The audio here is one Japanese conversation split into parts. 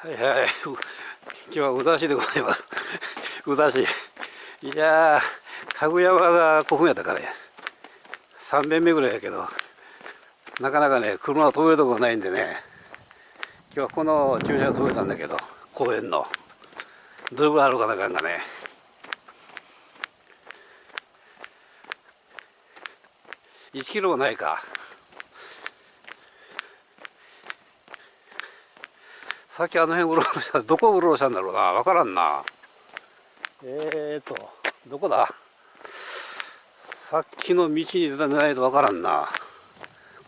はいはい。今日は宇田市でございます。宇田市。いやー、かぐ山が古墳やったからね。3遍目ぐらいやけど、なかなかね、車を止めるとこがないんでね、今日はこの駐車場止めたんだけど、公園の。どれぐらいあるかなかんがね。1キロもないか。さっきあの辺うろうろしたどこうろうろしたんだろうな。分からんな。えーとどこだ？さっきの道に出たないと分からんな。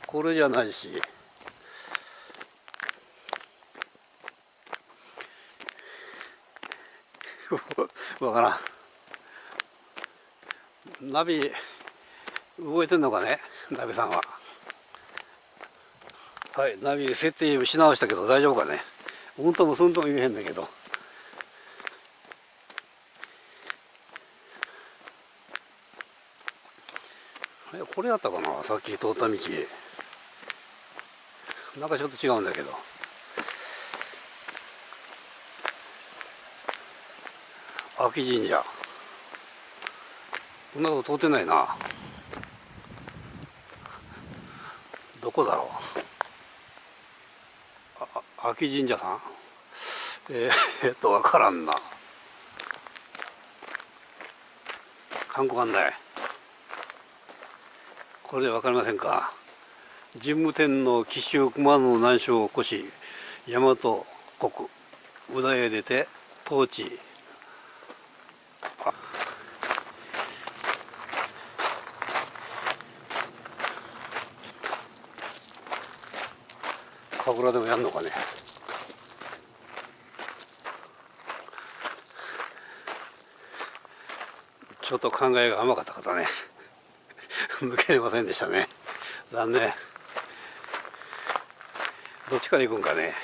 これじゃないし。分からん。ナビ動いてんのかね？ナビさんは。はいナビ設定し直したけど大丈夫かね？うんともすんとも言えへんだけど。これやったかなさっき通った道。なんかちょっと違うんだけど。秋神社。こんなとこ通ってないな。どこだろう。秋神社さん？えー、えっと分からんな。観光案内。これで分かりませんか？神武天皇紀州熊野の難所を起こし大和国宇田へ出て統治神楽でもやんのかね。ちょっと考えが甘かった方ね。抜けれませんでしたね。残念。どっちから行くんかね。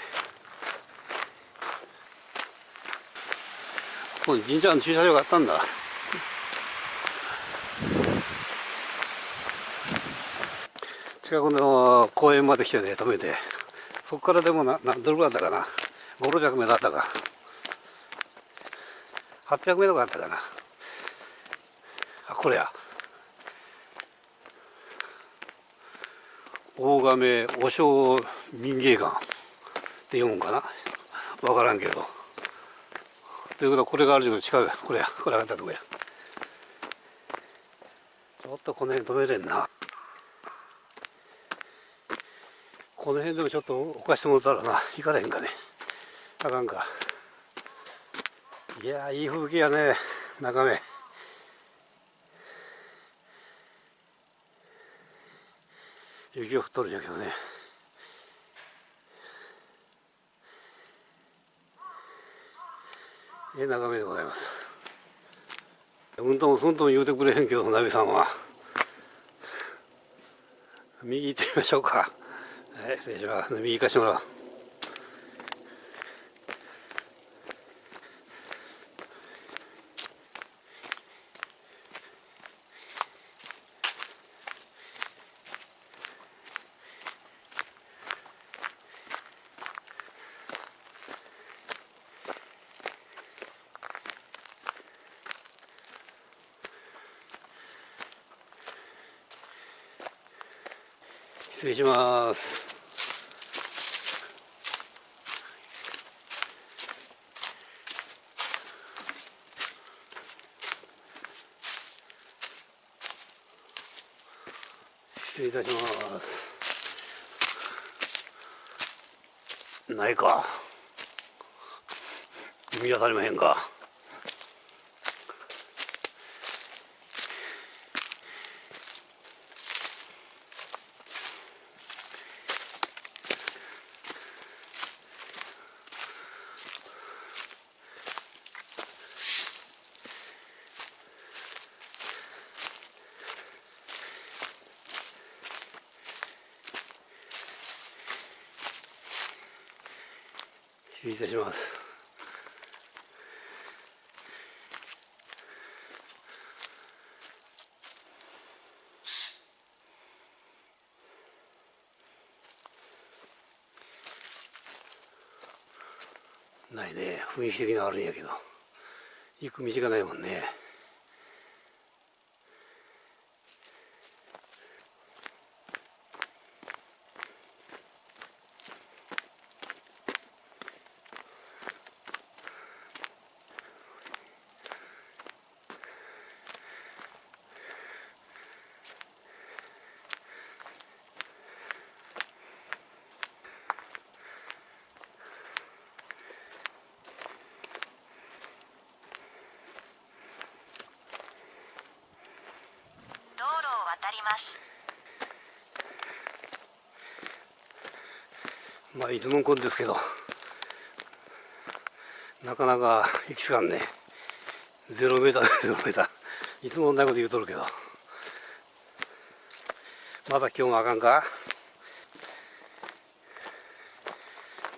ここに神社の駐車場があったんだ。近くの公園まで来てね止めて。そこからでもななどれぐらいだったかな。5600メートルあったか。800メートルあったかな。あこれや。大亀和尚民芸館って読むんかな。分からんけど。ということはこれがあるけど近くこれや。これ上がったとこや。ちょっとこの辺止めれんな。この辺でもちょっと置かしてもらったらな。行かれへんかね。あかんか。いやいい風景やね。中目雪が降っとるんやけどね。ええ眺めでございます。うんともすんとも言うてくれへんけどナビさんは。右行ってみましょうか。はい失礼します。右行かしてもらおう。失礼します。失礼いたします。ないか。見当たりまへんか。いたします。ないね。雰囲気的にはあるんやけど。行く道がないもんね道路を渡ります。まあいつもこんですけどなかなか行きつかんね。ゼロメーター ゼロメーター。いつも同じこと言うとるけど。まだ今日もあかんか。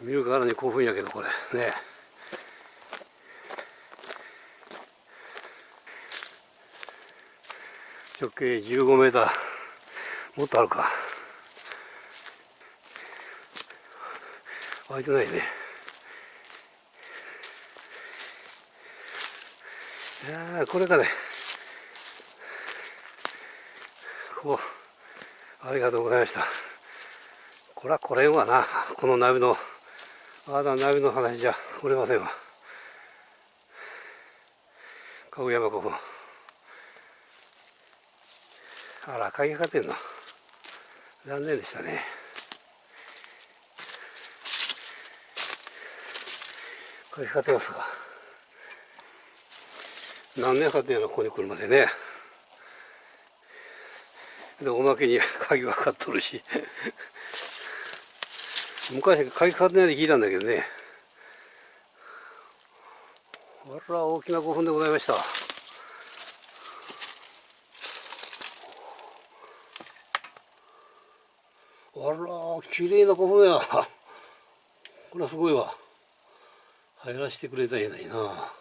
見るからに興奮やけどこれ。ね。直径15メーター。もっとあるか。開いてないね。いやこれかね。おありがとうございました。これはこれんわな。このナビの。あだナビの話じゃ。おれませんわ。かぐ山古墳あら鍵かかってんの。残念でしたね。鍵かかってますが。何年かっていうのここに来るまでね。でおまけに鍵がかかっとるし。昔鍵かかってないで聞いたんだけどね。あら大きな古墳でございました。あら綺麗な古墳や。これはすごいわ。入らせてくれたらええのにな。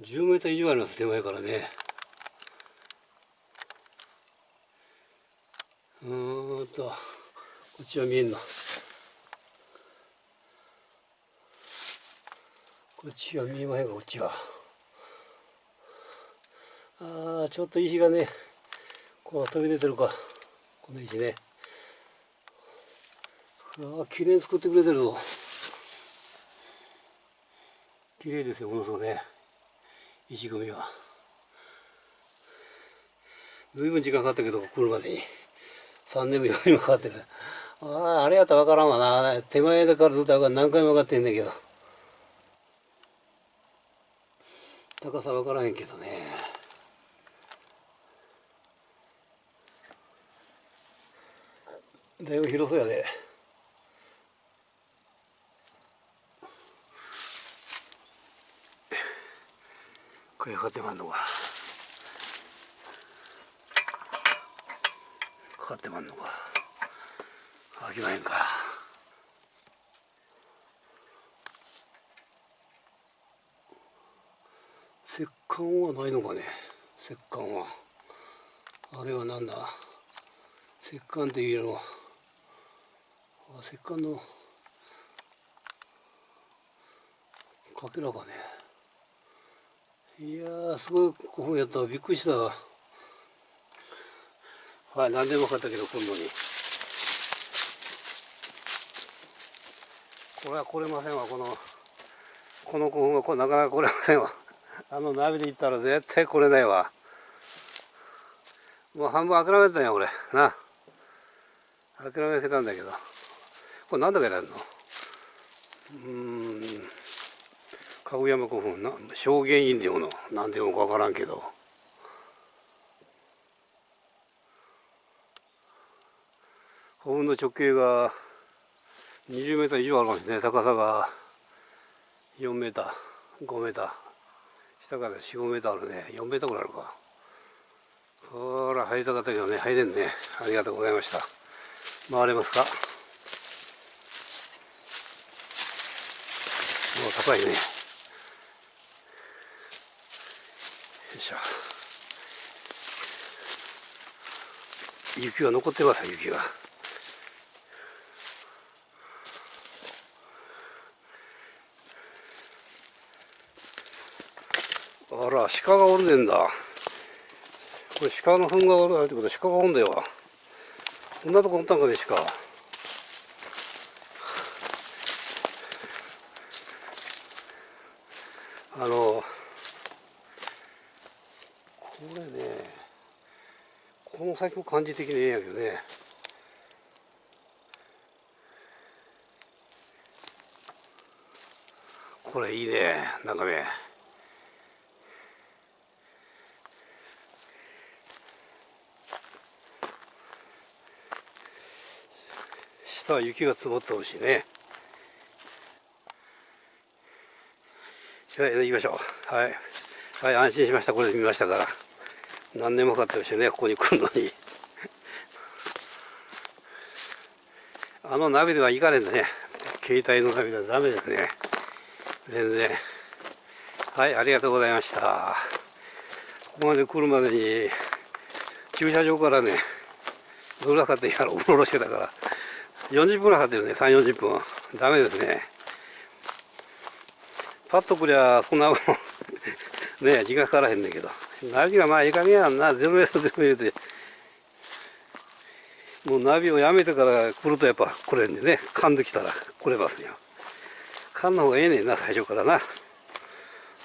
10メーター以上あります手前からね。うんとこっちは見えんのこっちは見えまへんかこっちは。ああちょっと石がねこう飛び出てるか。この石ね。ああ綺麗に作ってくれてるぞ。綺麗ですよものすごくね。石組みは。随分時間かかったけど来るまでに。3年も4年もかかってる。あああれやったら分からんわな。手前だからずっと何回も分かってんだけど。高さ分からへんけどね。だいぶ広そうやで。これかってまんのか。かかってまんのか。開きまへんか。石棺はないのかね。石棺は。あれはなんだ。石棺っていうの。石棺の。かけらかね。いやすごい古墳やった。びっくりした。はい何でも分かったけど今度に。これは来れませんわ。このこの古墳は。これなかなか来れませんわ。あのナビで行ったら絶対来れないわ。もう半分諦めたんや俺な。諦めてたんだけど。これ何だけやるの？うーん。かぐ山古墳な。証言院でもの。何でもか分からんけど。古墳の直径が20メーター以上あるかもしれない。高さが4メーター。5メーター。下から4、5メーターあるね。4メーターぐらいあるか。ほら入りたかったけどね。入れんね。ありがとうございました。回れますか？怖いね。よいしょ。雪は残ってます雪があら鹿がおるねんだ。これ鹿の糞がおるってことは鹿がおるんだよ。こんなとこおったんかね鹿。あのこれねこの先も感じ的にええんやけどね。これいいねなんかね。下は雪が積もってほしいね。はい行きましょうはいはい安心しました。これで見ましたから。何年もかかってましたね。ここに来るのに。あのナビでは行かねえんだね。携帯のナビではダメですね。全然。はいありがとうございました。ここまで来るまでに駐車場からねどれだかってやろう。ろろしてたから。40分ぐらいかかってるね。3 4 0分。ダメですね。パッとくりゃそんなもん。ね時間かからへんねんけど。ナビがまあいい加減やんな。ゼロメートルゼロメートルでもうナビをやめてから来るとやっぱ来れんでね。噛んできたら。来れますよ。噛んだ方がええねんな最初からな。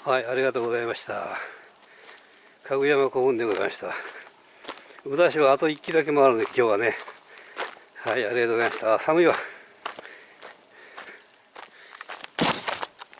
はいありがとうございました。かぐやま古墳でございました。宇田市はあと1機だけ回るんで今日はね。はいありがとうございました。寒いわ。